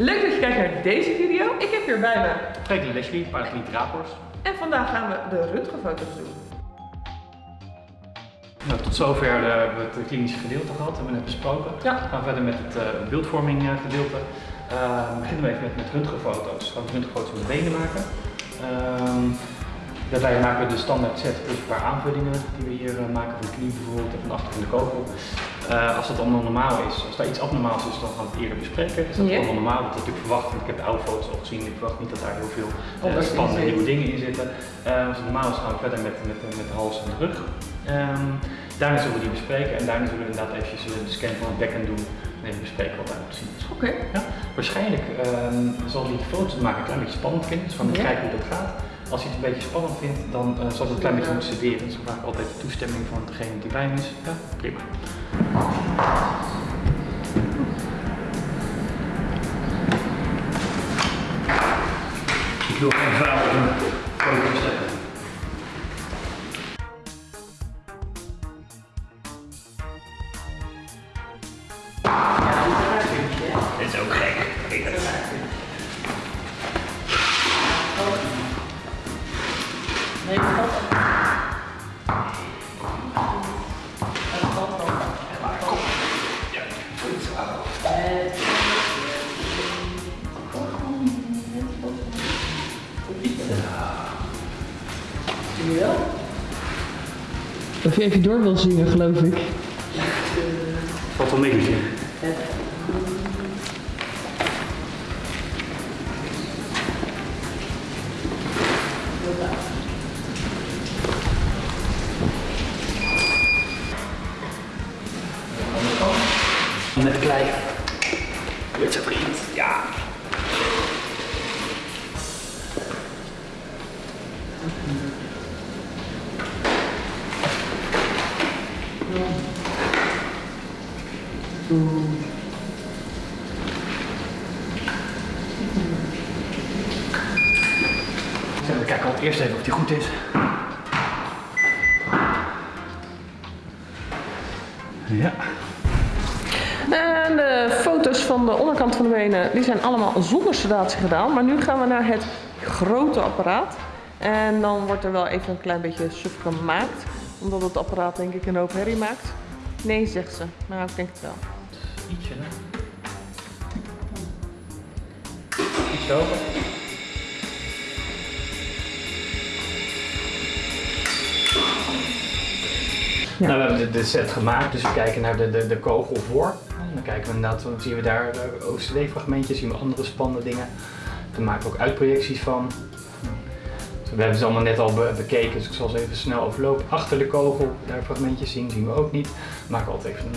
Leuk dat je kijkt naar deze video. Ik heb hier bij me Franklin Leslie, Paracliniek Rapors. en vandaag gaan we de röntgenfoto's doen. Nou, tot zover eh, hebben we het klinische gedeelte gehad, hebben we net besproken. Ja. We gaan verder met het eh, beeldvorming eh, gedeelte. Eh, we beginnen we even met, met röntgenfoto's. We gaan we röntgenfoto's de benen maken. Ehm, daarbij maken we de standaard set plus een paar aanvullingen die we hier eh, maken van de knie bijvoorbeeld en van achter van de kogel. Eh, als dat allemaal normaal is, als daar iets abnormaals is, dan gaan we het eerder bespreken. Is dat Ja. allemaal normaal? Dat is natuurlijk verwacht, want ik heb de oude foto's al gezien. Ik verwacht niet dat daar heel veel eh, in spannende nieuwe dingen in zitten. Als het normaal is, gaan we verder met, met, met de hals en de rug. Ehm, daarna zullen we die bespreken en daarna zullen we inderdaad eventjes de scan van het bekken doen en even bespreken wat daarop zien is. Oké. Ja, waarschijnlijk ehm, zal die foto's maken een klein beetje spannend vinden, dus van Ja. kijken hoe dat gaat. Als hij het een beetje spannend vindt, dan eh, zal het een klein beetje moeten studeren. We vragen altijd de toestemming van degene die bij hem is. Ja, prima. Ik wil geen vrouw Of je even door wil zingen, geloof ik. Valt wel mee te zien. Met klei. Met zijn vriend. Ja. We kijken al eerst even of die goed is. Ja. En de foto's van de onderkant van de benen, die zijn allemaal zonder sedatie gedaan. Maar nu gaan we naar het grote apparaat. En dan wordt er wel even een klein beetje suf gemaakt. Omdat het apparaat denk ik een hoop herrie maakt. Nee, zegt ze. Maar ik denk het wel. Ietsje, hè? Iets hoger. Ja. Nou, we hebben de, de set gemaakt, dus we kijken naar de, de, de kogel voor. En dan kijken we inderdaad, dan zien we daar eh, OCD-fragmentjes, zien we andere spannende dingen. Daar maken we ook uitprojecties van. Dus we hebben ze allemaal net al be- bekeken, dus ik zal ze even snel overlopen. Achter de kogel, daar fragmentjes zien, zien we ook niet. We maken altijd even een,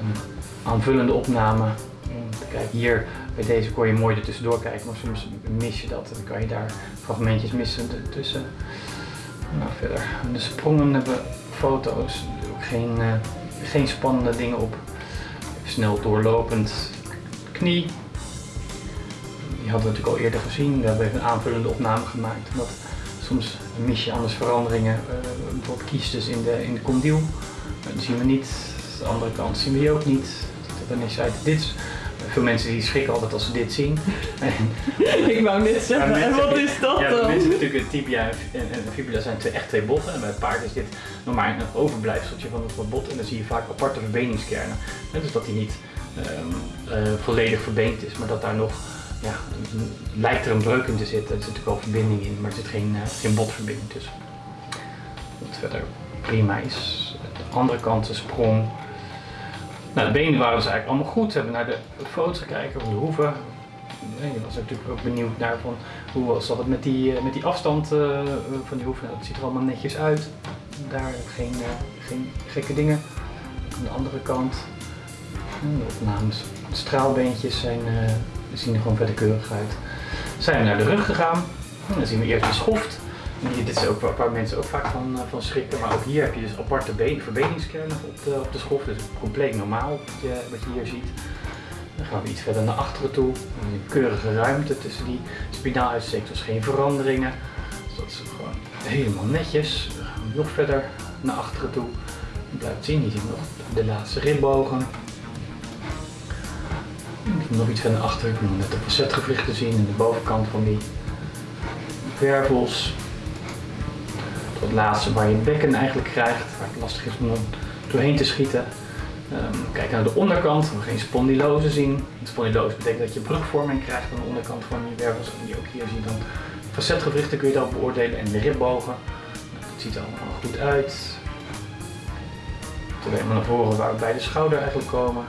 een aanvullende opname. Kijken, hier bij deze kon je mooi er tussendoor kijken, maar soms mis je dat. Dan kan je daar fragmentjes missen tussen. Nou, verder. De sprongen hebben foto's, ook geen, eh, geen spannende dingen op. Snel doorlopend. Knie. Die hadden we natuurlijk al eerder gezien. We hebben even een aanvullende opname gemaakt. Omdat soms mis je anders veranderingen. eh, bijvoorbeeld kiestes in de, in de. Maar die zien we niet. De andere kant zien we die ook niet. Dan is uit dit. is- Veel mensen die schrikken altijd als ze dit zien. ik wou net zeggen, mensen- en wat is dat Ja, dan? mensen natuurlijk, tibia en, en fibula zijn twee, echt twee botten. En bij het paard is dit nog maar een overblijfseltje van het bot. En dan zie je vaak aparte verbeningskernen. Dus dat hij niet ehm, eh, volledig verbeend is, maar dat daar nog, ja, een- lijkt er een breuk in te zitten. Er zit natuurlijk wel verbinding in, maar er zit geen, eh, geen botverbinding tussen. Wat verder prima is. De andere kant de sprong. Nou, de benen waren dus eigenlijk allemaal goed. We hebben naar de foto's gekeken van de hoeven. Je was natuurlijk ook benieuwd naar van hoe zat het met die, eh, met die afstand eh, van die hoeven. Nou, dat ziet er allemaal netjes uit. Daar geen, eh, geen gekke dingen. Aan de andere kant, de opnames, de straalbeentjes zijn, zien er gewoon verder keurig uit. Zijn we naar de rug gegaan. Dan zien we eerst de schoft. Hier- dit is ook waar, mensen ook vaak van, eh, van schrikken. Maar ook hier heb je dus aparte been, op de, op de schoft. Dus compleet normaal wat je, wat je hier ziet. Dan gaan we iets verder naar achteren toe. Een keurige ruimte tussen die spinaaluitsteek, dus geen veranderingen. Dus dat is gewoon helemaal netjes. We gaan nog verder naar achteren toe. Je blijft zien, je ziet nog de laatste ribbogen. Nog iets aan de achter, ik moet net de facetgewrichten zien en de bovenkant van die wervels. Laatste waar je bekken eigenlijk krijgt, waar het lastig is om doorheen te schieten. Um, kijk naar de onderkant, we geen spondylose zien. Spondylose betekent dat je brugvorming krijgt aan de onderkant van je wervels. En die ook hier zie je dan facetgewrichten kun je dan beoordelen en de ribbogen. Het ziet er allemaal goed uit. Toen we naar voren waar we bij de schouder eigenlijk komen.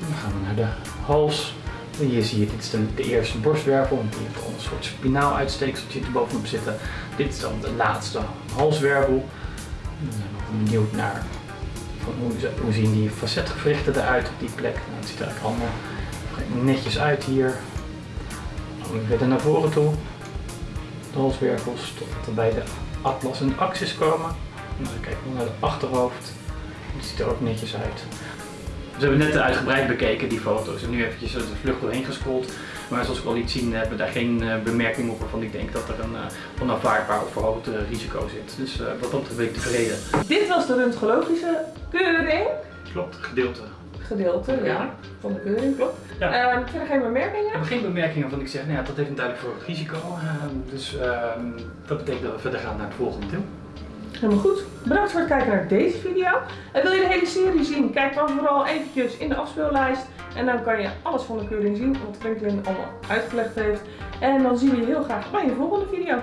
Dan gaan we naar de hals. Hier zie je, dit is de, eerste borstwervel, die heeft een soort spinaal uitsteekseltje er bovenop zitten. Dit is dan de laatste halswervel. Zijn we benieuwd naar hoe, zien die facetgewrichten eruit op die plek. Nou, het ziet er eigenlijk allemaal netjes uit hier. Dan weer naar voren toe. De halswervels tot bij de atlas en de axis komen. Dan kijken we naar het achterhoofd. Het ziet er ook netjes uit. Dus we hebben net uitgebreid bekeken die foto's en nu eventjes de vlucht doorheen gescrolld. Maar zoals ik al liet zien hebben we daar geen uh, bemerking op waarvan ik denk dat er een uh, onaanvaardbaar of verhoogd uh, risico zit. Dus wat dat ben ik tevreden. Dit was de röntgenologische keuring. Klopt, gedeelte. Gedeelte, ja, van de keuring, klopt. Ja. Uh, verder geen bemerkingen? We hebben geen bemerkingen van ik zeg, nou ja, dat heeft een duidelijk verhoogd risico. dus ehm, dat betekent dat we verder gaan naar het volgende deel. Helemaal goed. Bedankt voor het kijken naar deze video. En wil je de hele serie zien? Kijk dan vooral eventjes in de afspeellijst. En dan kan je alles van de keuring zien wat Franklin allemaal uitgelegd heeft. En dan zien we je heel graag bij een volgende video.